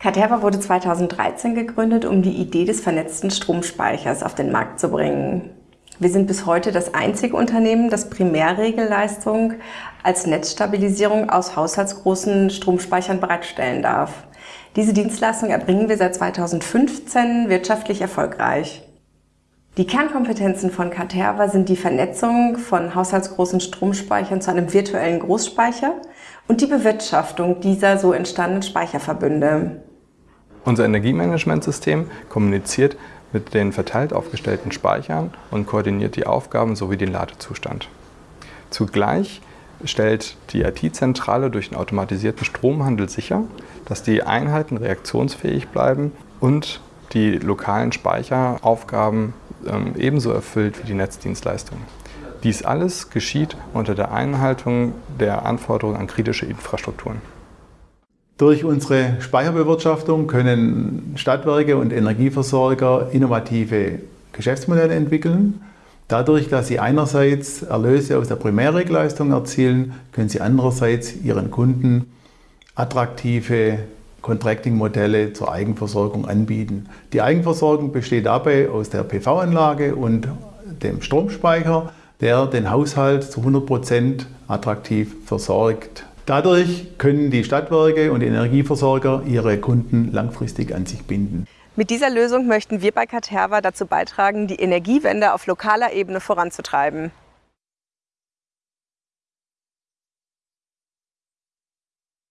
Caterva wurde 2013 gegründet, um die Idee des vernetzten Stromspeichers auf den Markt zu bringen. Wir sind bis heute das einzige Unternehmen, das Primärregelleistung als Netzstabilisierung aus haushaltsgroßen Stromspeichern bereitstellen darf. Diese Dienstleistung erbringen wir seit 2015 wirtschaftlich erfolgreich. Die Kernkompetenzen von Caterva sind die Vernetzung von haushaltsgroßen Stromspeichern zu einem virtuellen Großspeicher und die Bewirtschaftung dieser so entstandenen Speicherverbünde. Unser Energiemanagementsystem kommuniziert mit den verteilt aufgestellten Speichern und koordiniert die Aufgaben sowie den Ladezustand. Zugleich stellt die IT-Zentrale durch den automatisierten Stromhandel sicher, dass die Einheiten reaktionsfähig bleiben und die lokalen Speicheraufgaben ähm, ebenso erfüllt wie die Netzdienstleistung. Dies alles geschieht unter der Einhaltung der Anforderungen an kritische Infrastrukturen. Durch unsere Speicherbewirtschaftung können Stadtwerke und Energieversorger innovative Geschäftsmodelle entwickeln. Dadurch, dass sie einerseits Erlöse aus der Primärregleistung erzielen, können sie andererseits ihren Kunden attraktive Contracting-Modelle zur Eigenversorgung anbieten. Die Eigenversorgung besteht dabei aus der PV-Anlage und dem Stromspeicher, der den Haushalt zu 100 Prozent attraktiv versorgt. Dadurch können die Stadtwerke und Energieversorger ihre Kunden langfristig an sich binden. Mit dieser Lösung möchten wir bei Caterva dazu beitragen, die Energiewende auf lokaler Ebene voranzutreiben.